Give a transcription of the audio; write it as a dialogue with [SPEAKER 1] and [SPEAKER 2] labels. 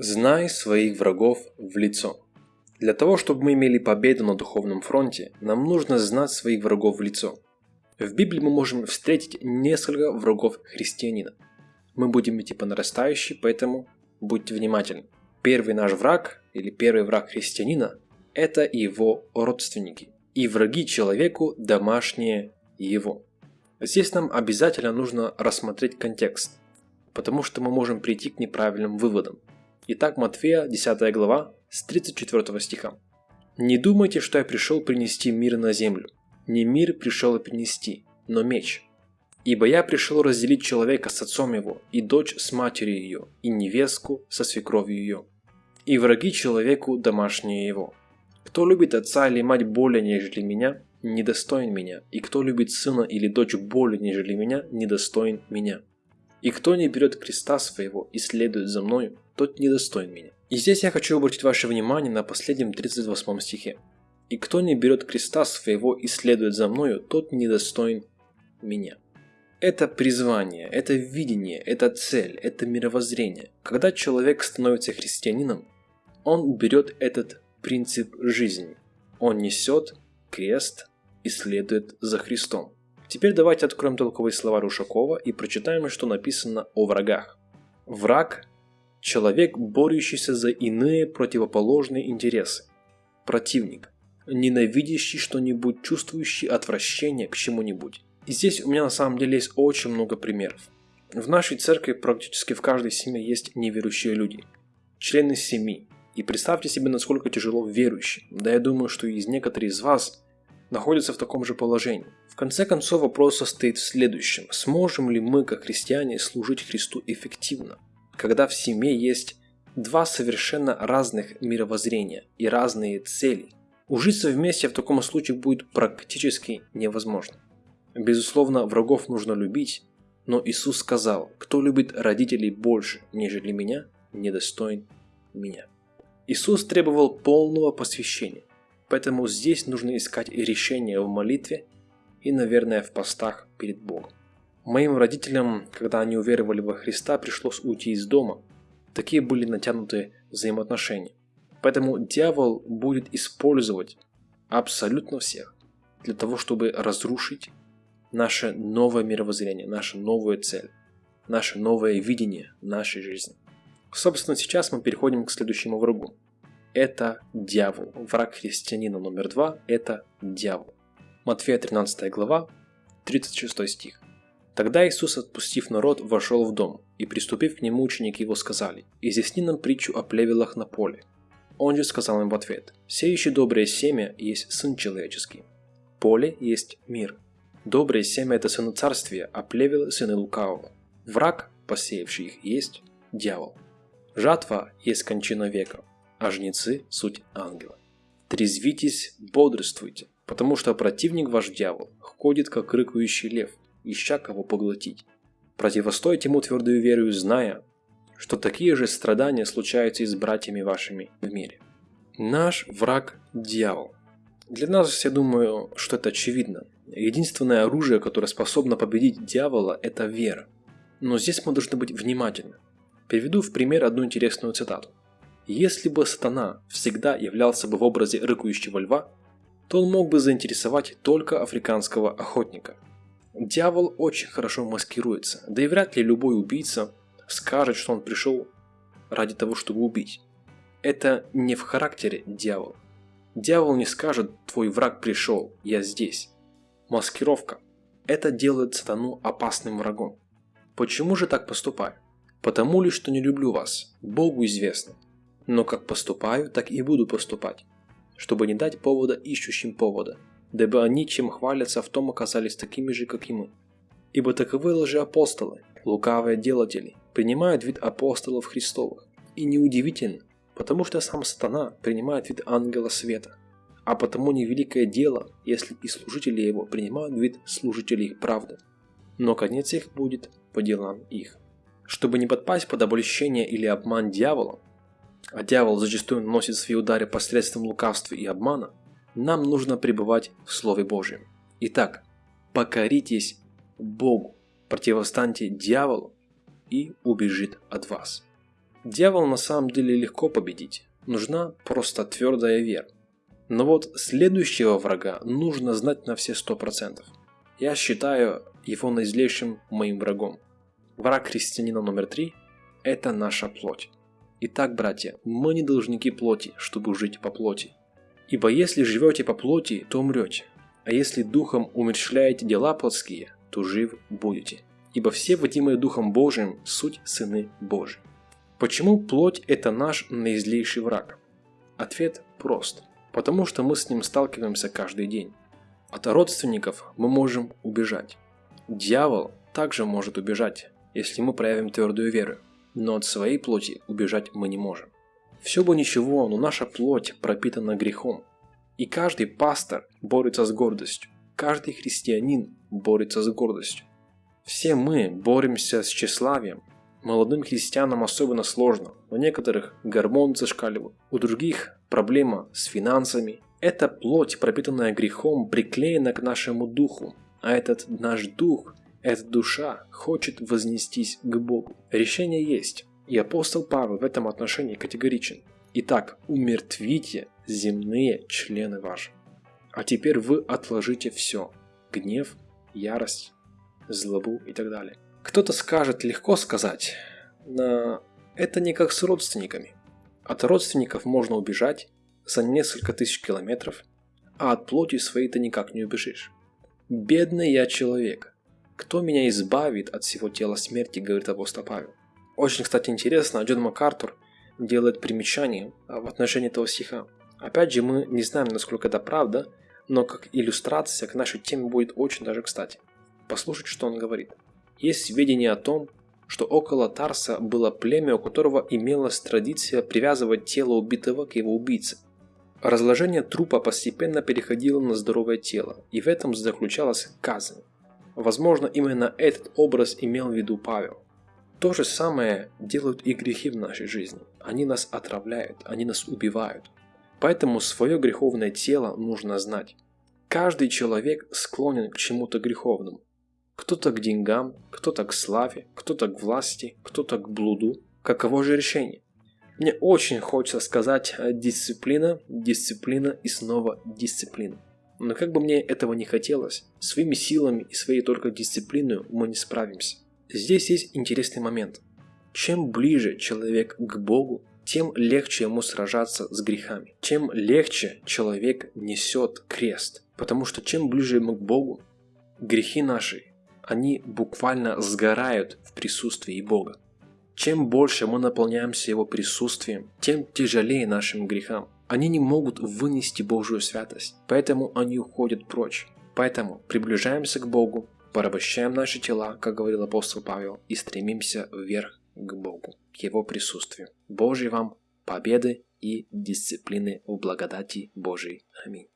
[SPEAKER 1] Знай своих врагов в лицо. Для того, чтобы мы имели победу на духовном фронте, нам нужно знать своих врагов в лицо. В Библии мы можем встретить несколько врагов христианина. Мы будем идти по нарастающей, поэтому будьте внимательны. Первый наш враг, или первый враг христианина, это его родственники. И враги человеку домашние его. Здесь нам обязательно нужно рассмотреть контекст, потому что мы можем прийти к неправильным выводам. Итак, Матфея, 10 глава, с 34 стиха. «Не думайте, что я пришел принести мир на землю. Не мир пришел и принести, но меч. Ибо я пришел разделить человека с отцом его, и дочь с матерью ее, и невестку со свекровью ее. И враги человеку домашние его. Кто любит отца или мать более, нежели меня, недостоин меня, и кто любит сына или дочь более, нежели меня, недостоин меня. И кто не берет креста своего и следует за мною, тот недостоин меня. И здесь я хочу обратить ваше внимание на последнем 38 стихе. «И кто не берет креста своего и следует за мною, тот недостоин меня». Это призвание, это видение, это цель, это мировоззрение. Когда человек становится христианином, он берет этот принцип жизни. Он несет крест и следует за Христом. Теперь давайте откроем толковые слова Рушакова и прочитаем, что написано о врагах. Враг Человек, борющийся за иные противоположные интересы. Противник. Ненавидящий что-нибудь, чувствующий отвращение к чему-нибудь. И здесь у меня на самом деле есть очень много примеров. В нашей церкви практически в каждой семье есть неверующие люди. Члены семьи. И представьте себе, насколько тяжело верующим. Да я думаю, что из некоторых из вас находятся в таком же положении. В конце концов вопрос состоит в следующем. Сможем ли мы, как христиане, служить Христу эффективно? Когда в семье есть два совершенно разных мировоззрения и разные цели. Ужиться вместе в таком случае будет практически невозможно. Безусловно, врагов нужно любить, но Иисус сказал, кто любит родителей больше, нежели меня, недостоин меня. Иисус требовал полного посвящения, поэтому здесь нужно искать решение в молитве и, наверное, в постах перед Богом. Моим родителям, когда они уверовали во Христа, пришлось уйти из дома. Такие были натянутые взаимоотношения. Поэтому дьявол будет использовать абсолютно всех для того, чтобы разрушить наше новое мировоззрение, наша новая цель, наше новое видение нашей жизни. Собственно, сейчас мы переходим к следующему врагу. Это дьявол. Враг христианина номер два – это дьявол. Матфея 13 глава, 36 стих. Тогда Иисус, отпустив народ, вошел в дом, и приступив к нему ученики его сказали, «Изъясни нам притчу о плевелах на поле». Он же сказал им в ответ, «Сеющий доброе семя есть Сын Человеческий. Поле есть мир. Доброе семя – это сыны царствия, а плевелы – сыны лукавого. Враг, посеявший их, есть дьявол. Жатва есть кончина века, а жнецы – суть ангела. Трезвитесь, бодрствуйте, потому что противник ваш дьявол ходит, как рыкающий лев – ища кого поглотить. Противостойте ему твердую верою, зная, что такие же страдания случаются и с братьями вашими в мире. Наш враг – дьявол. Для нас, я думаю, что это очевидно. Единственное оружие, которое способно победить дьявола – это вера. Но здесь мы должны быть внимательны. Приведу в пример одну интересную цитату. Если бы сатана всегда являлся бы в образе рыкающего льва, то он мог бы заинтересовать только африканского охотника – Дьявол очень хорошо маскируется, да и вряд ли любой убийца скажет, что он пришел ради того, чтобы убить. Это не в характере дьявола. Дьявол не скажет «твой враг пришел, я здесь». Маскировка. Это делает сатану опасным врагом. Почему же так поступаю? Потому ли, что не люблю вас, Богу известно. Но как поступаю, так и буду поступать, чтобы не дать повода ищущим повода – дабы они, чем хвалятся, в том оказались такими же, как и мы. Ибо таковы лжеапостолы, лукавые делатели, принимают вид апостолов Христовых. И неудивительно, потому что сам сатана принимает вид ангела света. А потому невеликое дело, если и служители его принимают вид служителей правды. Но конец их будет по делам их. Чтобы не подпасть под обольщение или обман дьявола, а дьявол зачастую наносит свои удары посредством лукавства и обмана, нам нужно пребывать в Слове Божьем. Итак, покоритесь Богу, противостаньте дьяволу и убежит от вас. Дьявол на самом деле легко победить. Нужна просто твердая вера. Но вот следующего врага нужно знать на все сто процентов. Я считаю его наизлейшим моим врагом. Враг христианина номер три – это наша плоть. Итак, братья, мы не должники плоти, чтобы жить по плоти. Ибо если живете по плоти, то умрете, а если духом умерщвляете дела плотские, то жив будете. Ибо все водимые Духом Божиим – суть сыны Божии. Почему плоть – это наш наизлейший враг? Ответ прост. Потому что мы с ним сталкиваемся каждый день. От родственников мы можем убежать. Дьявол также может убежать, если мы проявим твердую веру, но от своей плоти убежать мы не можем. Все бы ничего, но наша плоть пропитана грехом. И каждый пастор борется с гордостью, каждый христианин борется с гордостью. Все мы боремся с тщеславием. Молодым христианам особенно сложно. У некоторых гормоны зашкаливают, у других проблема с финансами. Эта плоть, пропитанная грехом, приклеена к нашему духу, а этот наш дух, эта душа хочет вознестись к Богу. Решение есть, и апостол Павел в этом отношении категоричен. Итак, умертвите земные члены ваши. А теперь вы отложите все. Гнев, ярость, злобу и так далее. Кто-то скажет, легко сказать, но это не как с родственниками. От родственников можно убежать за несколько тысяч километров, а от плоти своей ты никак не убежишь. Бедный я человек. Кто меня избавит от всего тела смерти, говорит апостол Павел. Очень, кстати, интересно, Джон МакАртур делает примечание в отношении этого стиха. Опять же, мы не знаем, насколько это правда, но как иллюстрация к нашей теме будет очень даже кстати. Послушать, что он говорит. Есть сведения о том, что около Тарса было племя, у которого имелась традиция привязывать тело убитого к его убийце. Разложение трупа постепенно переходило на здоровое тело, и в этом заключалась казнь. Возможно, именно этот образ имел в виду Павел. То же самое делают и грехи в нашей жизни. Они нас отравляют, они нас убивают. Поэтому свое греховное тело нужно знать. Каждый человек склонен к чему-то греховному. Кто-то к деньгам, кто-то к славе, кто-то к власти, кто-то к блуду. Каково же решение? Мне очень хочется сказать э, дисциплина, дисциплина и снова дисциплина. Но как бы мне этого не хотелось, своими силами и своей только дисциплиной мы не справимся. Здесь есть интересный момент. Чем ближе человек к Богу, тем легче ему сражаться с грехами. Чем легче человек несет крест. Потому что чем ближе мы к Богу, грехи наши, они буквально сгорают в присутствии Бога. Чем больше мы наполняемся Его присутствием, тем тяжелее нашим грехам. Они не могут вынести Божью святость, поэтому они уходят прочь. Поэтому приближаемся к Богу, порабощаем наши тела, как говорил апостол Павел, и стремимся вверх к Богу, к Его присутствию. Божьей вам победы и дисциплины в благодати Божией. Аминь.